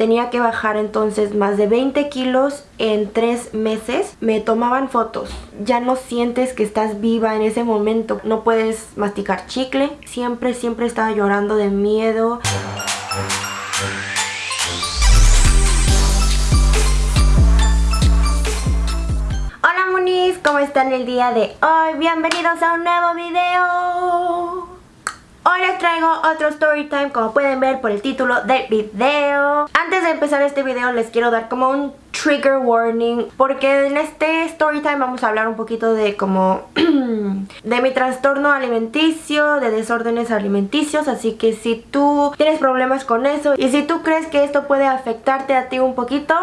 tenía que bajar entonces más de 20 kilos en 3 meses. Me tomaban fotos. Ya no sientes que estás viva en ese momento. No puedes masticar chicle. Siempre, siempre estaba llorando de miedo. Hola Munis, ¿cómo están el día de hoy? Bienvenidos a un nuevo video. Hoy les traigo otro story time como pueden ver por el título del video. Antes de empezar este video les quiero dar como un trigger warning porque en este story time vamos a hablar un poquito de como de mi trastorno alimenticio, de desórdenes alimenticios, así que si tú tienes problemas con eso y si tú crees que esto puede afectarte a ti un poquito,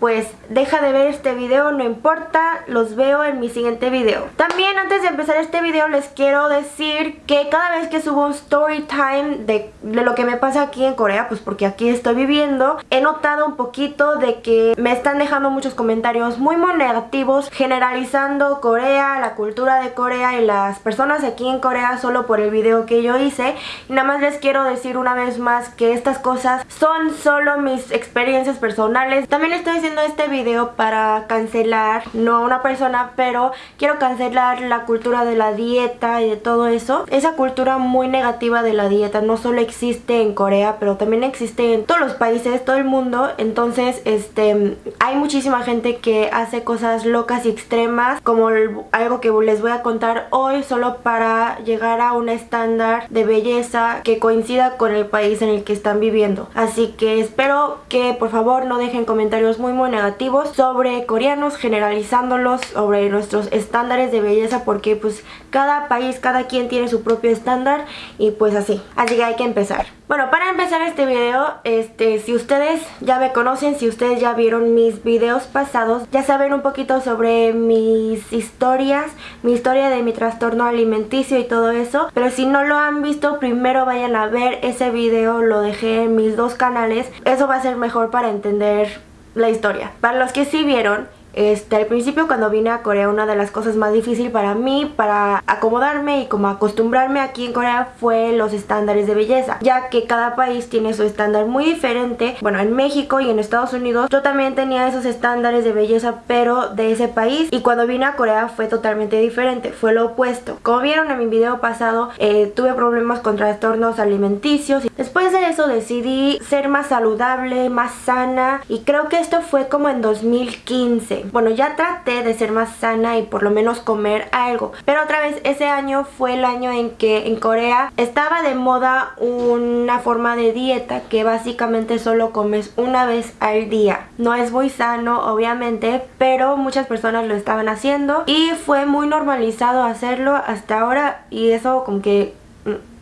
pues deja de ver este video, no importa, los veo en mi siguiente video. También antes de empezar este video les quiero decir que cada vez que subo un story time de, de lo que me pasa aquí en Corea, pues porque aquí estoy viviendo, he notado un poquito de que me están dejando muchos comentarios muy muy negativos generalizando Corea, la cultura de Corea y las personas aquí en Corea solo por el video que yo hice. Y nada más les quiero decir una vez más que estas cosas son solo mis experiencias personales. También estoy haciendo este video para cancelar, no a una persona pero quiero cancelar la cultura de la dieta y de todo eso. Esa cultura muy negativa de la dieta no solo existe en Corea pero también existe en todos los países, todo el mundo. Entonces este hay muchísima gente que hace cosas locas y extremas como algo que les voy a contar hoy solo para llegar a un estándar de belleza que coincida con el país en el que están viviendo. Así que espero que por favor no dejen comentarios muy muy negativos sobre coreanos generalizándolos sobre nuestros estándares de belleza porque pues cada país, cada quien tiene su propio estándar y pues así. Así que hay que empezar. Bueno, para empezar este video, este, si ustedes ya me conocen, si ustedes ya vieron mis videos pasados, ya saben un poquito sobre mis historias, mi historia de mi trastorno alimenticio y todo eso. Pero si no lo han visto, primero vayan a ver ese video, lo dejé en mis dos canales. Eso va a ser mejor para entender la historia. Para los que sí vieron, este, al principio cuando vine a Corea una de las cosas más difíciles para mí, para acomodarme y como acostumbrarme aquí en Corea fue los estándares de belleza, ya que cada país tiene su estándar muy diferente. Bueno, en México y en Estados Unidos yo también tenía esos estándares de belleza pero de ese país y cuando vine a Corea fue totalmente diferente, fue lo opuesto. Como vieron en mi video pasado, eh, tuve problemas con trastornos alimenticios después de eso decidí ser más saludable, más sana y creo que esto fue como en 2015 bueno, ya traté de ser más sana y por lo menos comer algo. Pero otra vez, ese año fue el año en que en Corea estaba de moda una forma de dieta que básicamente solo comes una vez al día. No es muy sano, obviamente, pero muchas personas lo estaban haciendo y fue muy normalizado hacerlo hasta ahora y eso como que mm,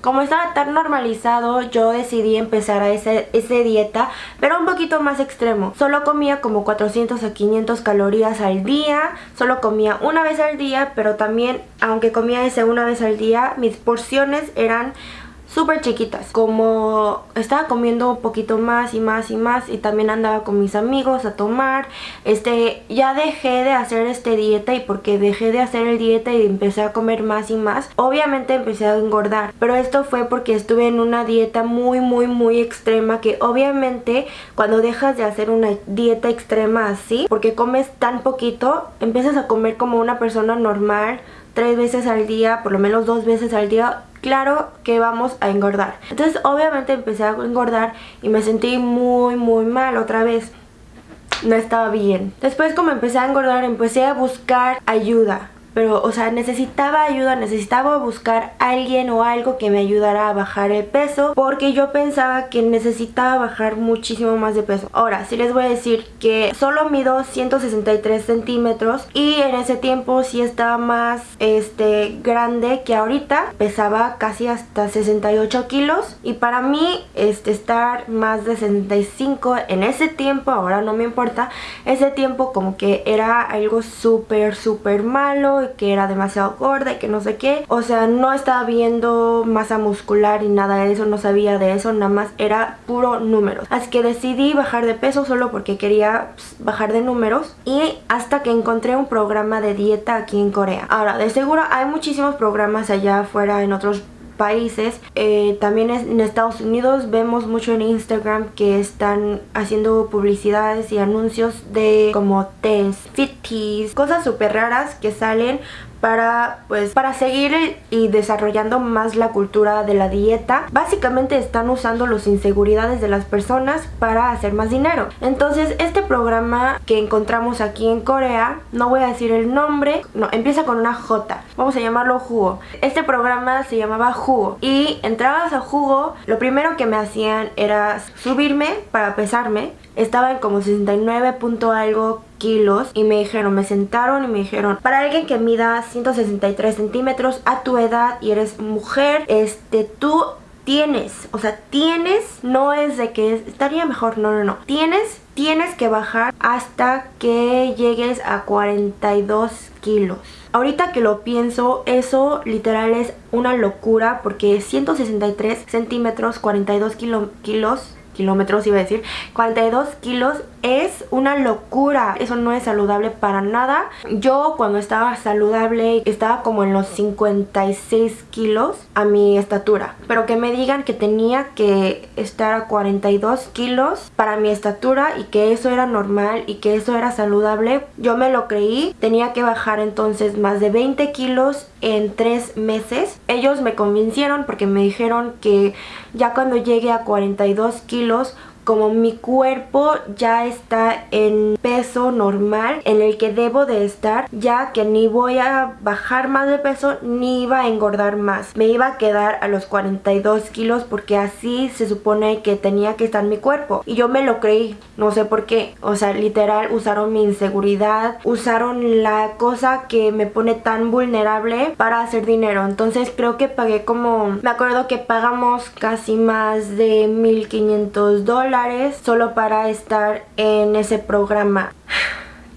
como estaba tan normalizado, yo decidí empezar a ese, ese dieta, pero un poquito más extremo. Solo comía como 400 a 500 calorías al día, solo comía una vez al día, pero también, aunque comía ese una vez al día, mis porciones eran súper chiquitas. Como estaba comiendo un poquito más y más y más y también andaba con mis amigos a tomar, este, ya dejé de hacer este dieta y porque dejé de hacer el dieta y empecé a comer más y más, obviamente empecé a engordar. Pero esto fue porque estuve en una dieta muy muy muy extrema que obviamente cuando dejas de hacer una dieta extrema así, porque comes tan poquito, empiezas a comer como una persona normal, tres veces al día, por lo menos dos veces al día, claro que vamos a engordar. Entonces obviamente empecé a engordar y me sentí muy muy mal otra vez. No estaba bien. Después como empecé a engordar empecé a buscar ayuda pero o sea necesitaba ayuda, necesitaba buscar alguien o algo que me ayudara a bajar el peso porque yo pensaba que necesitaba bajar muchísimo más de peso. Ahora, sí les voy a decir que solo mido 163 centímetros y en ese tiempo sí estaba más este grande que ahorita, pesaba casi hasta 68 kilos y para mí este estar más de 65 en ese tiempo, ahora no me importa, ese tiempo como que era algo súper súper malo que era demasiado gorda y que no sé qué. O sea, no estaba viendo masa muscular y nada de eso, no sabía de eso, nada más era puro números. Así que decidí bajar de peso solo porque quería pues, bajar de números y hasta que encontré un programa de dieta aquí en Corea. Ahora, de seguro hay muchísimos programas allá afuera en otros países. Eh, también en Estados Unidos vemos mucho en Instagram que están haciendo publicidades y anuncios de como tés, fit teas, cosas súper raras que salen para pues para seguir y desarrollando más la cultura de la dieta. Básicamente están usando las inseguridades de las personas para hacer más dinero. Entonces este programa que encontramos aquí en Corea no voy a decir el nombre no empieza con una J vamos a llamarlo Jugo. Este programa se llamaba Jugo y entrabas a Jugo lo primero que me hacían era subirme para pesarme. Estaba en como 69 punto algo kilos y me dijeron, me sentaron y me dijeron, para alguien que mida 163 centímetros a tu edad y eres mujer, este, tú tienes, o sea, tienes, no es de que estaría mejor, no, no, no, tienes, tienes que bajar hasta que llegues a 42 kilos. Ahorita que lo pienso, eso literal es una locura porque 163 centímetros, 42 kilos kilómetros iba a decir. 42 kilos es una locura. Eso no es saludable para nada. Yo cuando estaba saludable estaba como en los 56 kilos a mi estatura. Pero que me digan que tenía que estar a 42 kilos para mi estatura y que eso era normal y que eso era saludable yo me lo creí. Tenía que bajar entonces más de 20 kilos en 3 meses. Ellos me convencieron porque me dijeron que ya cuando llegue a 42 kilos kilos como mi cuerpo ya está en peso normal en el que debo de estar ya que ni voy a bajar más de peso ni iba a engordar más. Me iba a quedar a los 42 kilos porque así se supone que tenía que estar mi cuerpo. Y yo me lo creí no sé por qué. O sea literal usaron mi inseguridad usaron la cosa que me pone tan vulnerable para hacer dinero. Entonces creo que pagué como me acuerdo que pagamos casi más de 1500 dólares solo para estar en ese programa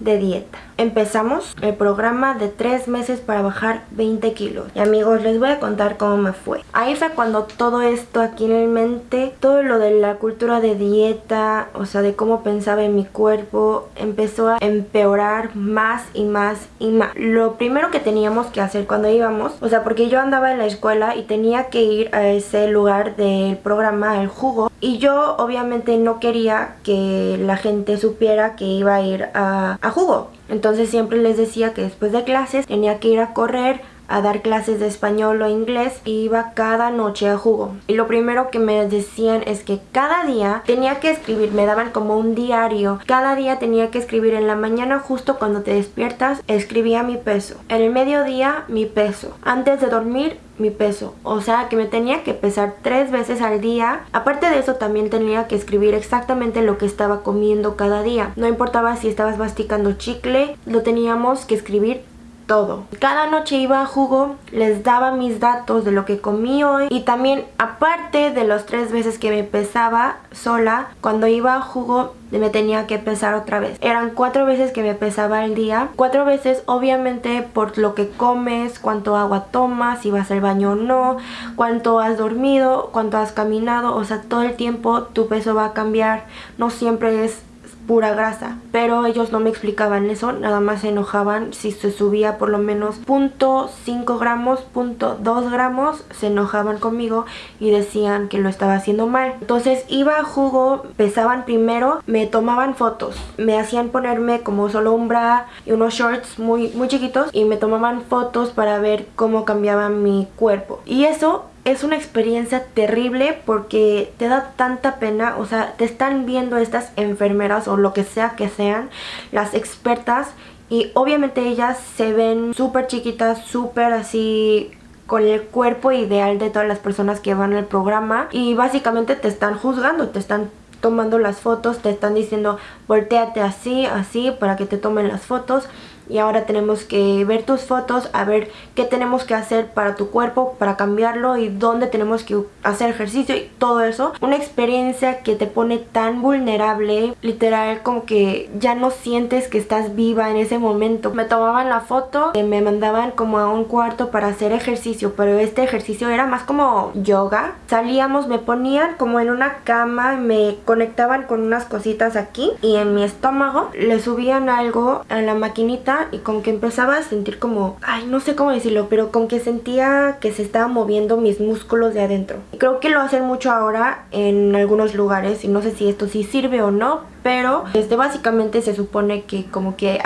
de dieta. Empezamos el programa de 3 meses para bajar 20 kilos. Y amigos, les voy a contar cómo me fue. Ahí fue cuando todo esto aquí en mente, todo lo de la cultura de dieta, o sea, de cómo pensaba en mi cuerpo, empezó a empeorar más y más y más. Lo primero que teníamos que hacer cuando íbamos, o sea, porque yo andaba en la escuela y tenía que ir a ese lugar del programa, el jugo, y yo obviamente no quería que la gente supiera que iba a ir a, a jugo. Entonces siempre les decía que después de clases tenía que ir a correr a dar clases de español o inglés y iba cada noche a jugo. Y lo primero que me decían es que cada día tenía que escribir, me daban como un diario. Cada día tenía que escribir en la mañana justo cuando te despiertas, escribía mi peso. En el mediodía mi peso. Antes de dormir mi peso, o sea que me tenía que pesar tres veces al día. Aparte de eso también tenía que escribir exactamente lo que estaba comiendo cada día. No importaba si estabas masticando chicle, lo teníamos que escribir todo. Cada noche iba a jugo, les daba mis datos de lo que comí hoy y también aparte de los tres veces que me pesaba sola, cuando iba a jugo me tenía que pesar otra vez. Eran cuatro veces que me pesaba al día. Cuatro veces obviamente por lo que comes, cuánto agua tomas, si vas al baño o no, cuánto has dormido, cuánto has caminado, o sea todo el tiempo tu peso va a cambiar. No siempre es pura grasa. Pero ellos no me explicaban eso, nada más se enojaban si se subía por lo menos .5 gramos, .2 gramos, se enojaban conmigo y decían que lo estaba haciendo mal. Entonces iba a jugo, pesaban primero, me tomaban fotos, me hacían ponerme como solo un bra y unos shorts muy, muy chiquitos y me tomaban fotos para ver cómo cambiaba mi cuerpo. Y eso es una experiencia terrible porque te da tanta pena, o sea, te están viendo estas enfermeras o lo que sea que sean, las expertas y obviamente ellas se ven súper chiquitas, súper así con el cuerpo ideal de todas las personas que van al programa y básicamente te están juzgando, te están tomando las fotos, te están diciendo volteate así, así para que te tomen las fotos y ahora tenemos que ver tus fotos, a ver qué tenemos que hacer para tu cuerpo, para cambiarlo y dónde tenemos que hacer ejercicio y todo eso. Una experiencia que te pone tan vulnerable, literal como que ya no sientes que estás viva en ese momento. Me tomaban la foto, me mandaban como a un cuarto para hacer ejercicio, pero este ejercicio era más como yoga. Salíamos, me ponían como en una cama, me conectaban con unas cositas aquí y en mi estómago le subían algo a la maquinita y como que empezaba a sentir como, ay, no sé cómo decirlo, pero como que sentía que se estaban moviendo mis músculos de adentro. Creo que lo hacen mucho ahora en algunos lugares y no sé si esto sí sirve o no, pero este básicamente se supone que como que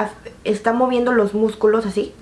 está moviendo los músculos así.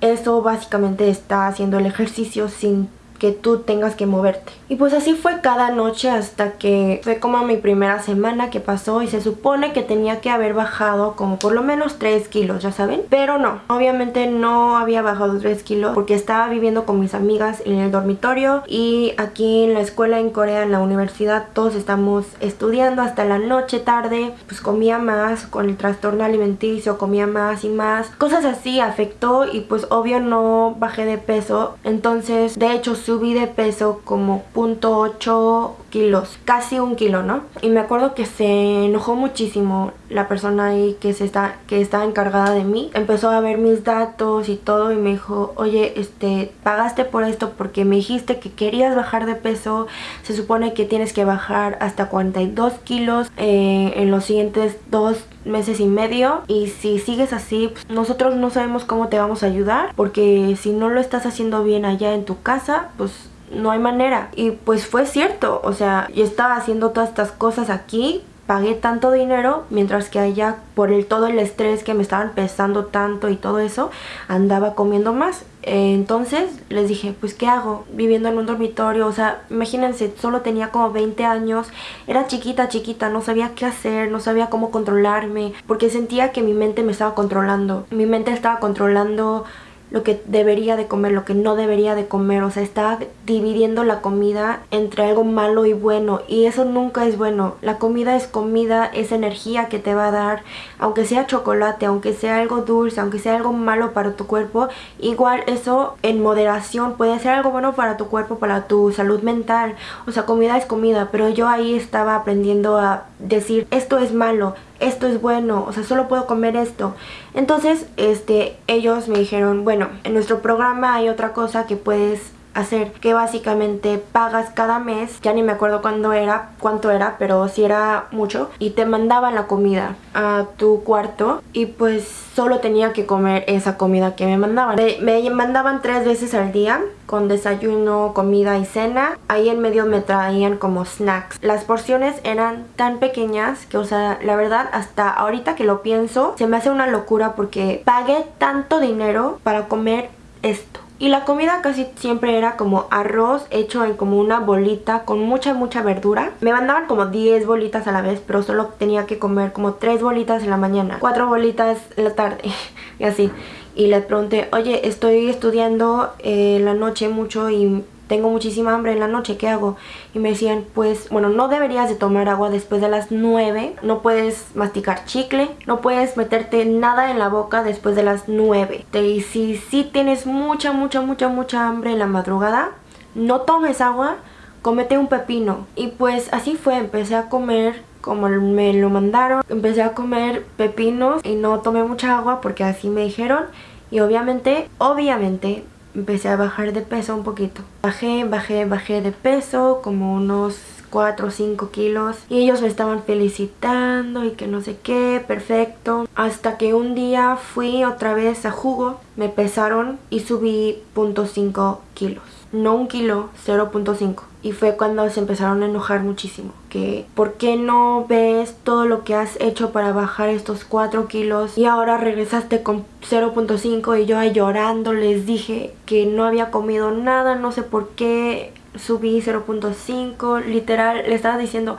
Eso básicamente está haciendo el ejercicio sin que tú tengas que moverte. Y pues así fue cada noche hasta que fue como mi primera semana que pasó y se supone que tenía que haber bajado como por lo menos 3 kilos, ya saben. Pero no, obviamente no había bajado 3 kilos porque estaba viviendo con mis amigas en el dormitorio y aquí en la escuela en Corea, en la universidad, todos estamos estudiando hasta la noche, tarde, pues comía más con el trastorno alimenticio, comía más y más. Cosas así afectó y pues obvio no bajé de peso. Entonces, de hecho, subí de peso como 0.8 kilos, casi un kilo, ¿no? Y me acuerdo que se enojó muchísimo la persona ahí que, está, que estaba encargada de mí. Empezó a ver mis datos y todo y me dijo, oye, este, pagaste por esto porque me dijiste que querías bajar de peso. Se supone que tienes que bajar hasta 42 kilos eh, en los siguientes dos meses y medio y si sigues así pues, nosotros no sabemos cómo te vamos a ayudar porque si no lo estás haciendo bien allá en tu casa pues no hay manera. Y pues fue cierto, o sea, yo estaba haciendo todas estas cosas aquí, pagué tanto dinero, mientras que allá por el todo el estrés que me estaban pesando tanto y todo eso, andaba comiendo más. Entonces les dije, pues ¿qué hago? Viviendo en un dormitorio, o sea, imagínense, solo tenía como 20 años, era chiquita, chiquita, no sabía qué hacer, no sabía cómo controlarme, porque sentía que mi mente me estaba controlando. Mi mente estaba controlando lo que debería de comer, lo que no debería de comer, o sea, está dividiendo la comida entre algo malo y bueno y eso nunca es bueno. La comida es comida, es energía que te va a dar, aunque sea chocolate, aunque sea algo dulce, aunque sea algo malo para tu cuerpo, igual eso en moderación puede ser algo bueno para tu cuerpo, para tu salud mental. O sea, comida es comida, pero yo ahí estaba aprendiendo a decir esto es malo, esto es bueno, o sea, solo puedo comer esto. Entonces, este, ellos me dijeron, bueno, en nuestro programa hay otra cosa que puedes hacer que básicamente pagas cada mes ya ni me acuerdo cuándo era cuánto era pero si era mucho y te mandaban la comida a tu cuarto y pues solo tenía que comer esa comida que me mandaban. Me, me mandaban tres veces al día con desayuno, comida y cena. Ahí en medio me traían como snacks. Las porciones eran tan pequeñas que o sea la verdad hasta ahorita que lo pienso se me hace una locura porque pagué tanto dinero para comer esto y la comida casi siempre era como arroz hecho en como una bolita con mucha mucha verdura. Me mandaban como 10 bolitas a la vez, pero solo tenía que comer como 3 bolitas en la mañana, 4 bolitas en la tarde y así. Y le pregunté, oye, estoy estudiando eh, la noche mucho y tengo muchísima hambre en la noche, ¿qué hago? Y me decían, pues, bueno, no deberías de tomar agua después de las 9, no puedes masticar chicle, no puedes meterte nada en la boca después de las 9. Y si sí tienes mucha, mucha, mucha, mucha hambre en la madrugada, no tomes agua, comete un pepino. Y pues así fue, empecé a comer como me lo mandaron, empecé a comer pepinos y no tomé mucha agua porque así me dijeron. Y obviamente, obviamente empecé a bajar de peso un poquito. Bajé, bajé, bajé de peso como unos 4 o 5 kilos y ellos me estaban felicitando y que no sé qué, perfecto. Hasta que un día fui otra vez a jugo, me pesaron y subí 0.5 kilos. No un kilo, 0.5 y fue cuando se empezaron a enojar muchísimo que ¿por qué no ves todo lo que has hecho para bajar estos 4 kilos y ahora regresaste con 0.5 y yo ahí llorando les dije que no había comido nada, no sé por qué subí 0.5 literal le estaba diciendo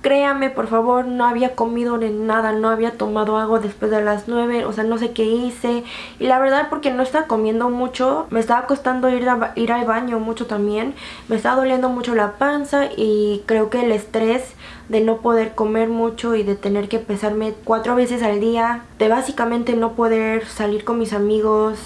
Créame, por favor, no había comido ni nada, no había tomado agua después de las 9, o sea, no sé qué hice. Y la verdad, porque no estaba comiendo mucho, me estaba costando ir, ir al baño mucho también. Me estaba doliendo mucho la panza y creo que el estrés de no poder comer mucho y de tener que pesarme cuatro veces al día, de básicamente no poder salir con mis amigos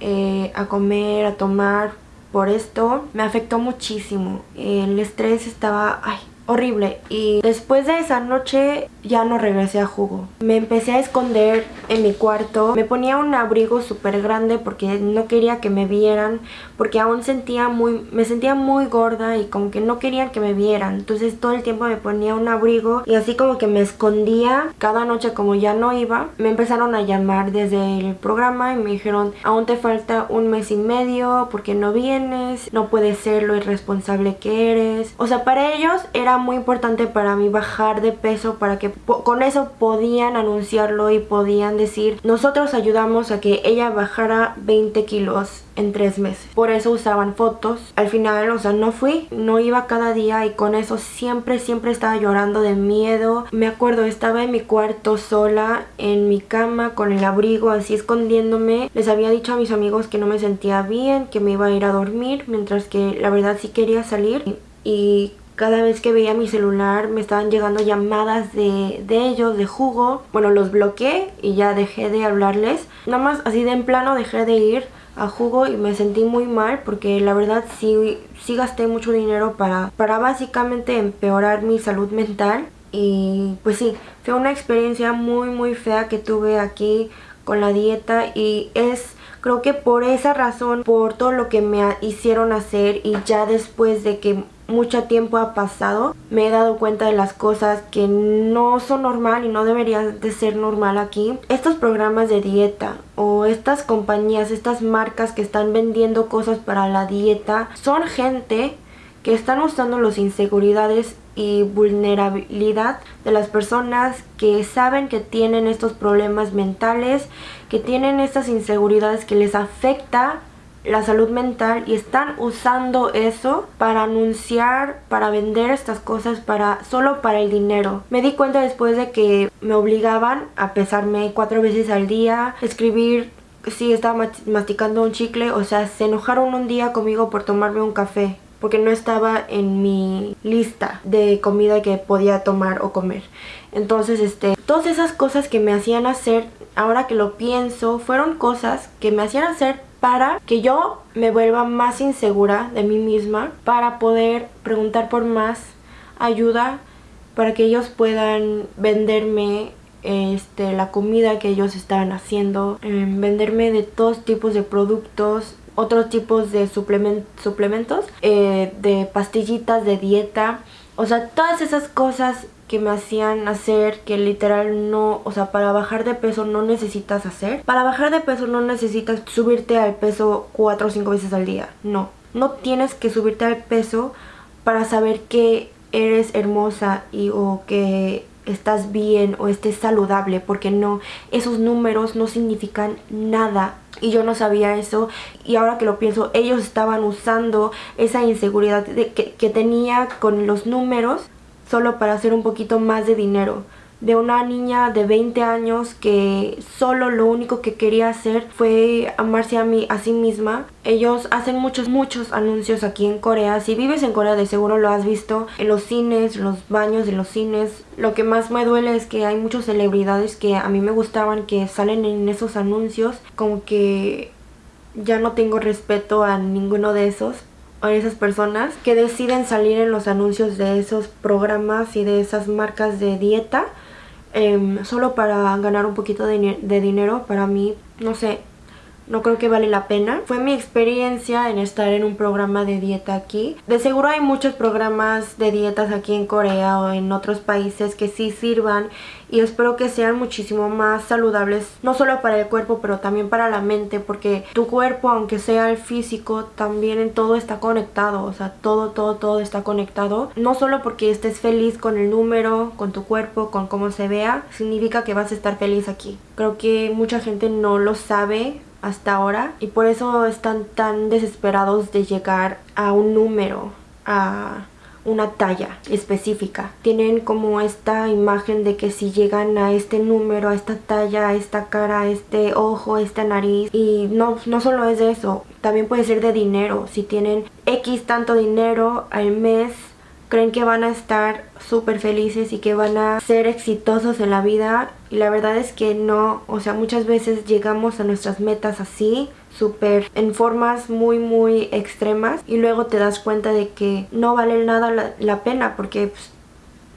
eh, a comer, a tomar por esto, me afectó muchísimo. El estrés estaba, horrible. Y después de esa noche ya no regresé a jugo. Me empecé a esconder en mi cuarto, me ponía un abrigo súper grande porque no quería que me vieran, porque aún sentía muy, me sentía muy gorda y como que no querían que me vieran, entonces todo el tiempo me ponía un abrigo y así como que me escondía cada noche como ya no iba, me empezaron a llamar desde el programa y me dijeron aún te falta un mes y medio porque no vienes, no puedes ser lo irresponsable que eres, o sea para ellos era muy importante para mí bajar de peso para que con eso podían anunciarlo y podían decir nosotros ayudamos a que ella bajara 20 kilos en tres meses. Por eso usaban fotos. Al final, o sea, no fui, no iba cada día y con eso siempre, siempre estaba llorando de miedo. Me acuerdo, estaba en mi cuarto sola, en mi cama, con el abrigo, así escondiéndome. Les había dicho a mis amigos que no me sentía bien, que me iba a ir a dormir, mientras que la verdad sí quería salir. Y cada vez que veía mi celular me estaban llegando llamadas de, ellos, de jugo. Bueno, los bloqueé y ya dejé de hablarles. Nada más así de en plano dejé de ir a jugo y me sentí muy mal porque la verdad sí, sí gasté mucho dinero para, para básicamente empeorar mi salud mental. Y pues sí, fue una experiencia muy muy fea que tuve aquí con la dieta y es creo que por esa razón, por todo lo que me hicieron hacer y ya después de que mucho tiempo ha pasado, me he dado cuenta de las cosas que no son normal y no deberían de ser normal aquí. Estos programas de dieta o estas compañías, estas marcas que están vendiendo cosas para la dieta, son gente que están usando las inseguridades y vulnerabilidad de las personas que saben que tienen estos problemas mentales, que tienen estas inseguridades que les afecta la salud mental y están usando eso para anunciar, para vender estas cosas para solo para el dinero. Me di cuenta después de que me obligaban a pesarme cuatro veces al día, escribir si estaba masticando un chicle, o sea, se enojaron un día conmigo por tomarme un café porque no estaba en mi lista de comida que podía tomar o comer. Entonces, este, todas esas cosas que me hacían hacer, ahora que lo pienso, fueron cosas que me hacían hacer para que yo me vuelva más insegura de mí misma, para poder preguntar por más ayuda, para que ellos puedan venderme este, la comida que ellos estaban haciendo, em, venderme de todos tipos de productos, otros tipos de suplementos, eh, de pastillitas de dieta, o sea, todas esas cosas que me hacían hacer que literal no, o sea, para bajar de peso no necesitas hacer. Para bajar de peso no necesitas subirte al peso 4 o 5 veces al día, no. No tienes que subirte al peso para saber que eres hermosa y o que estás bien o estés saludable porque no, esos números no significan nada y yo no sabía eso y ahora que lo pienso ellos estaban usando esa inseguridad que, que tenía con los números solo para hacer un poquito más de dinero de una niña de 20 años que solo lo único que quería hacer fue amarse a, mí, a sí misma. Ellos hacen muchos, muchos anuncios aquí en Corea. Si vives en Corea de seguro lo has visto en los cines, los baños de los cines. Lo que más me duele es que hay muchas celebridades que a mí me gustaban que salen en esos anuncios. Como que ya no tengo respeto a ninguno de esos a esas personas que deciden salir en los anuncios de esos programas y de esas marcas de dieta em, solo para ganar un poquito de, de dinero para mí no sé no creo que vale la pena. Fue mi experiencia en estar en un programa de dieta aquí. De seguro hay muchos programas de dietas aquí en Corea o en otros países que sí sirvan y espero que sean muchísimo más saludables, no solo para el cuerpo pero también para la mente porque tu cuerpo aunque sea el físico también en todo está conectado, o sea todo todo todo está conectado, no solo porque estés feliz con el número, con tu cuerpo, con cómo se vea, significa que vas a estar feliz aquí. Creo que mucha gente no lo sabe hasta ahora y por eso están tan desesperados de llegar a un número, a una talla específica. Tienen como esta imagen de que si llegan a este número, a esta talla, a esta cara, a este ojo, a esta nariz y no, no solo es de eso, también puede ser de dinero. Si tienen X tanto dinero al mes creen que van a estar súper felices y que van a ser exitosos en la vida y la verdad es que no, o sea muchas veces llegamos a nuestras metas así súper en formas muy muy extremas y luego te das cuenta de que no vale nada la, pena porque pues,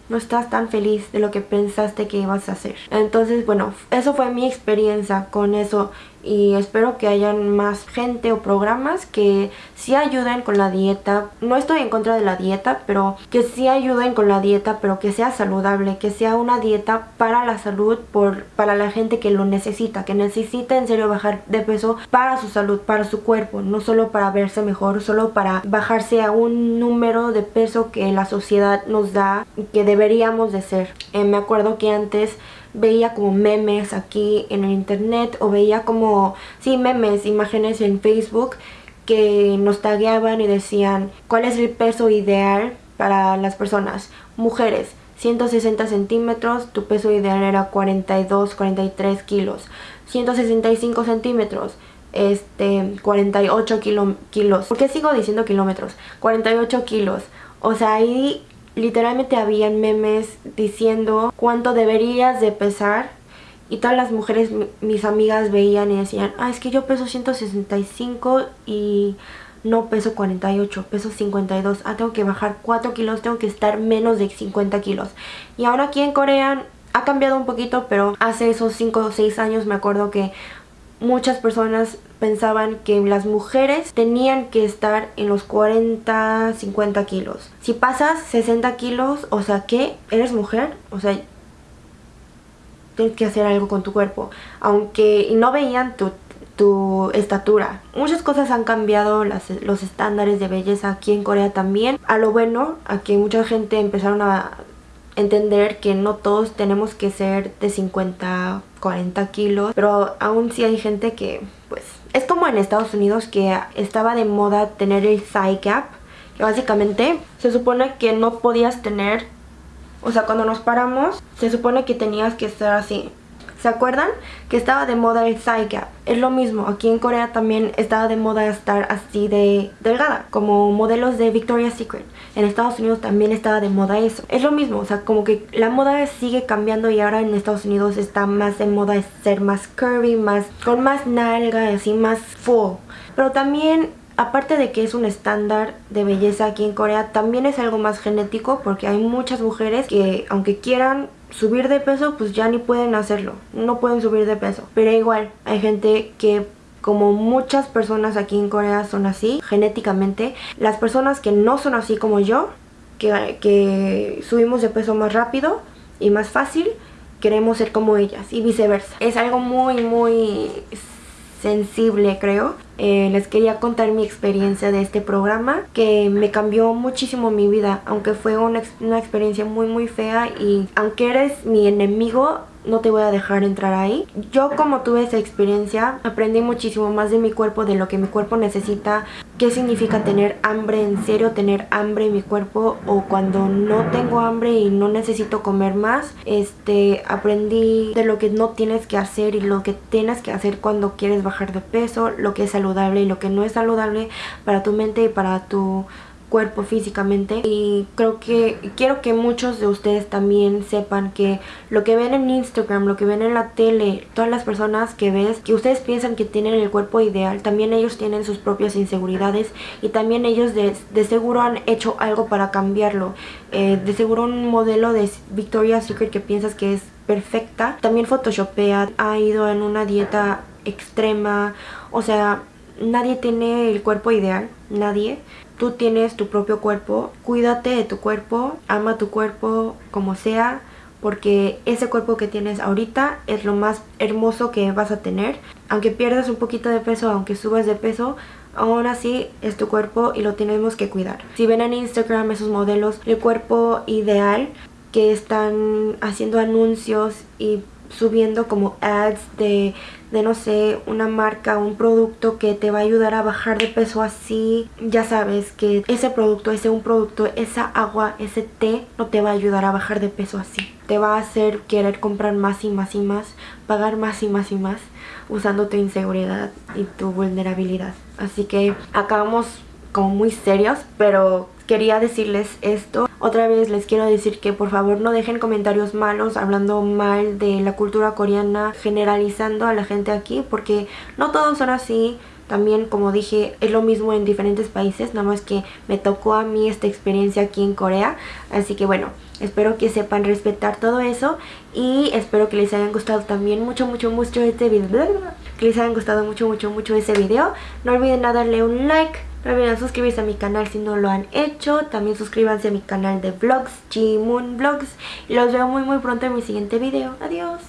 no estás tan feliz de lo que pensaste que ibas a hacer. Entonces, bueno, eso fue mi experiencia con eso y espero que hayan más gente o programas que sí ayuden con la dieta. No estoy en contra de la dieta, pero que sí ayuden con la dieta, pero que sea saludable, que sea una dieta para la salud, por, para la gente que lo necesita, que necesita en serio bajar de peso para su salud, para su cuerpo, no solo para verse mejor, solo para bajarse a un número de peso que la sociedad nos da que deberíamos de ser. Eh, me acuerdo que antes veía como memes aquí en el internet o veía como, sí, memes, imágenes en Facebook que nos tagueaban y decían cuál es el peso ideal para las personas, mujeres, 160 centímetros, tu peso ideal era 42, 43 kilos, 165 centímetros, este, 48 kilo, kilos, ¿por qué sigo diciendo kilómetros? 48 kilos, o sea, ahí literalmente habían memes diciendo cuánto deberías de pesar y todas las mujeres, mis amigas veían y decían, ah, es que yo peso 165 y no peso 48, peso 52, ah, tengo que bajar 4 kilos, tengo que estar menos de 50 kilos. Y ahora aquí en Corea ha cambiado un poquito, pero hace esos 5 o 6 años me acuerdo que muchas personas pensaban que las mujeres tenían que estar en los 40, 50 kilos. Si pasas 60 kilos, o sea que eres mujer, o sea, tienes que hacer algo con tu cuerpo. Aunque no veían tu, tu estatura. Muchas cosas han cambiado los estándares de belleza aquí en Corea también. A lo bueno, a que mucha gente empezaron a entender que no todos tenemos que ser de 50, 40 kilos, pero aún sí hay gente que, pues, es como en Estados Unidos que estaba de moda tener el thigh gap, que básicamente se supone que no podías tener, o sea, cuando nos paramos, se supone que tenías que estar así, ¿Se acuerdan? Que estaba de moda el thigh gap. Es lo mismo, aquí en Corea también estaba de moda estar así de delgada, como modelos de Victoria's Secret. En Estados Unidos también estaba de moda eso. Es lo mismo, o sea, como que la moda sigue cambiando y ahora en Estados Unidos está más de moda ser más curvy, más con más nalga, así más full. Pero también aparte de que es un estándar de belleza aquí en Corea, también es algo más genético porque hay muchas mujeres que aunque quieran subir de peso pues ya ni pueden hacerlo, no pueden subir de peso. Pero igual hay gente que como muchas personas aquí en Corea son así genéticamente, las personas que no son así como yo, que, que subimos de peso más rápido y más fácil, queremos ser como ellas y viceversa. Es algo muy muy sensible creo. Eh, les quería contar mi experiencia de este programa que me cambió muchísimo mi vida aunque fue una, una experiencia muy muy fea y aunque eres mi enemigo no te voy a dejar entrar ahí. Yo como tuve esa experiencia, aprendí muchísimo más de mi cuerpo, de lo que mi cuerpo necesita, qué significa tener hambre, en serio tener hambre en mi cuerpo o cuando no tengo hambre y no necesito comer más. Este, aprendí de lo que no tienes que hacer y lo que tienes que hacer cuando quieres bajar de peso, lo que es saludable y lo que no es saludable para tu mente y para tu cuerpo físicamente y creo que quiero que muchos de ustedes también sepan que lo que ven en Instagram, lo que ven en la tele, todas las personas que ves, que ustedes piensan que tienen el cuerpo ideal, también ellos tienen sus propias inseguridades y también ellos de, seguro han hecho algo para cambiarlo. Eh, de seguro un modelo de Victoria's Secret que piensas que es perfecta, también photoshopea, ha ido en una dieta extrema, o sea, nadie tiene el cuerpo ideal, nadie. Tú tienes tu propio cuerpo, cuídate de tu cuerpo, ama tu cuerpo como sea, porque ese cuerpo que tienes ahorita es lo más hermoso que vas a tener. Aunque pierdas un poquito de peso, aunque subas de peso, aún así es tu cuerpo y lo tenemos que cuidar. Si ven en Instagram esos modelos, el cuerpo ideal que están haciendo anuncios y subiendo como ads de, de no sé, una marca, un producto que te va a ayudar a bajar de peso así, ya sabes que ese producto, ese un producto, esa agua, ese té no te va a ayudar a bajar de peso así. Te va a hacer querer comprar más y más y más, pagar más y más y más, usando tu inseguridad y tu vulnerabilidad. Así que acabamos como muy serios, pero quería decirles esto. Otra vez les quiero decir que por favor no dejen comentarios malos hablando mal de la cultura coreana, generalizando a la gente aquí, porque no todos son así. también como dije es lo mismo en diferentes países, nada más que me tocó a mí esta experiencia aquí en Corea, así que bueno, espero que sepan respetar todo eso y espero que les hayan gustado también mucho mucho mucho este video, que les hayan gustado mucho mucho mucho ese video, no olviden darle un like, no suscribirse a mi canal si no lo han hecho. También suscríbanse a mi canal de vlogs, Moon Vlogs. Y los veo muy muy pronto en mi siguiente video. Adiós.